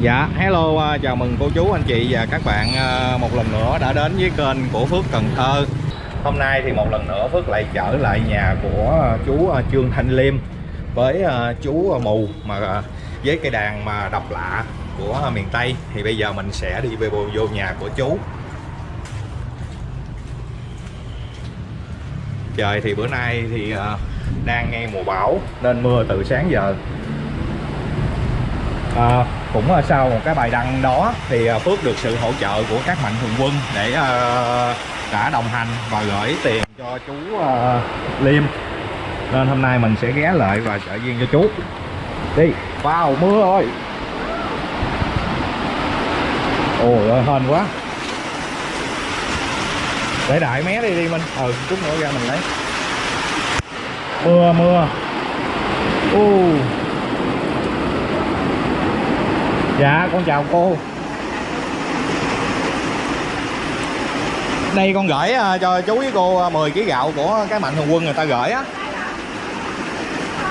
Dạ, hello, à, chào mừng cô chú, anh chị và các bạn à, một lần nữa đã đến với kênh của Phước Cần Thơ. Hôm nay thì một lần nữa Phước lại trở lại nhà của chú à, Trương Thanh Liêm với chú Mù mà với cây đàn mà độc lạ của miền Tây. Thì bây giờ mình sẽ đi về vô nhà của chú. Trời thì bữa nay thì đang nghe mùa bão nên mưa từ sáng giờ. À, cũng ờ, sau một cái bài đăng đó thì ờ, Phước được sự hỗ trợ của các mạnh thường quân để ờ, đã đồng hành và gửi tiền cho chú Liêm. Nên hôm nay mình sẽ ghé lại và trợ duyên cho chú. Đi, vào mưa ơi. Ôi ơi, hên quá. Để đại mé đi đi Minh. Ừ chút nữa ra mình lấy. Mưa mưa. U Dạ con chào cô Đây con gửi uh, cho chú với cô uh, 10 kg gạo của cái mạnh thường quân người ta gửi á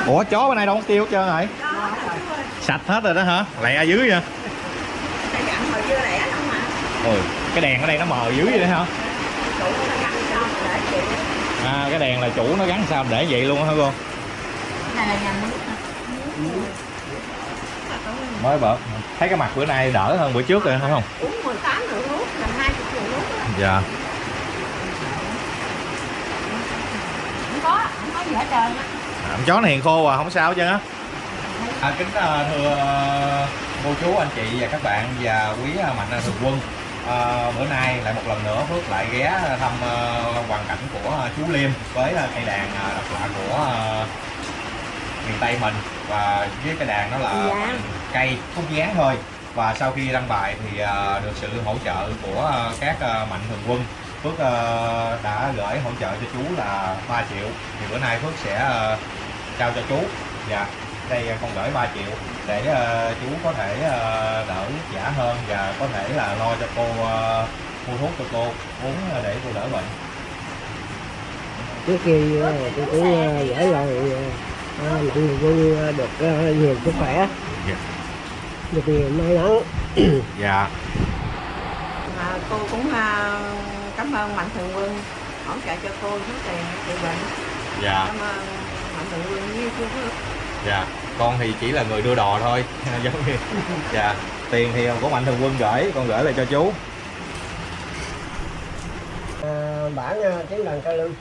Ủa chó bên này đâu có tiêu hết trơn rồi Sạch hết rồi đó hả? Lẹ dưới vậy Ôi, cái đèn ở đây nó mờ dưới vậy đó hả? À cái đèn là chủ nó gắn sao để vậy luôn hả cô? Mới bợt thấy cái mặt bữa nay đỡ hơn bữa trước rồi phải không? Uống 18 rượu nước làm 20 rượu nước dạ. Không có không có gì hết trơn á. À, con chó này hiền khô à không sao hết trơn á. À, kính uh, thưa uh, cô chú anh chị và các bạn và quý uh, mạnh thường quân. À, bữa nay lại một lần nữa Phước lại ghé thăm hoàn cảnh của chú Liêm với cây đàn độc lạ của miền Tây mình. Và với cái đàn đó là Dạ. Cây khúc dáng thôi. Và sau khi đăng bài thì uh, được sự hỗ trợ của uh, các uh, mạnh thường quân. Phước uh, đã gửi hỗ trợ cho chú là 3 triệu. Thì bữa nay Phước sẽ uh, trao cho chú. Dạ đây con gửi 3 triệu để uh, chú có thể uh, đỡ giả hơn và có thể là lo cho cô uh, mua thuốc cho cô uống để cô đỡ bệnh. Trước khi tôi cũng gửi lời mạnh thường quân ờ, được nhiều sức khỏe. Được nhiều may mắn. Dạ. À, cô cũng à, cảm ơn mạnh thường quân hỗ trợ cho cô số tiền trị bệnh. Dạ. Cảm ơn mạnh thường quân với chú Phước. Dạ. Con thì chỉ là người đưa đò thôi. Giống như dạ. Tiền thì của mạnh thường quân gửi con gửi lại cho chú. Ờ, bản ờ, tiếng đàn ca lương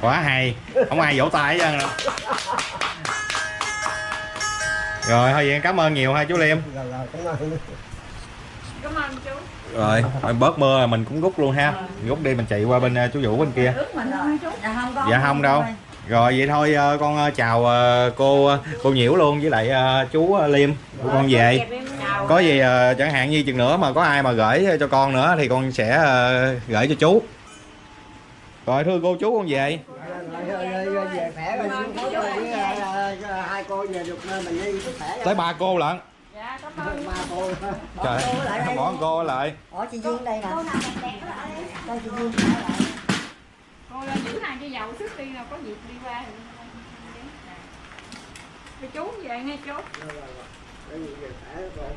quá hay. Không ai vỗ tay hết trơn rồi thôi vậy cảm ơn nhiều ha chú liêm. Cảm ơn chú. Rồi thôi bớt mưa rồi mình cũng rút luôn ha. Rút đi mình chạy qua bên uh, chú vũ bên kia. Dạ không có dạ đâu. Rồi vậy thôi uh, con uh, chào cô cô nhiễu luôn với lại chú liêm. Của con về. Có gì chẳng hạn như chừng nữa mà có ai mà gửi cho con nữa thì con sẽ gửi cho chú rồi thưa cô chú con về hai cô về được mình đi sức khỏe tới ba cô lận dạ cảm ơn ba cô trời bỏ cô lại Ủa chị Duyên đây nè Cô chị Duyên lại. cô lên giữ hàng cho giàu sức đi nào có dịp đi qua thì chú về ngay chú Rồi, rồi, rồi. Để về khỏe rồi